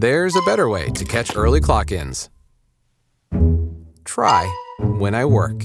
There's a better way to catch early clock ins. Try when I work.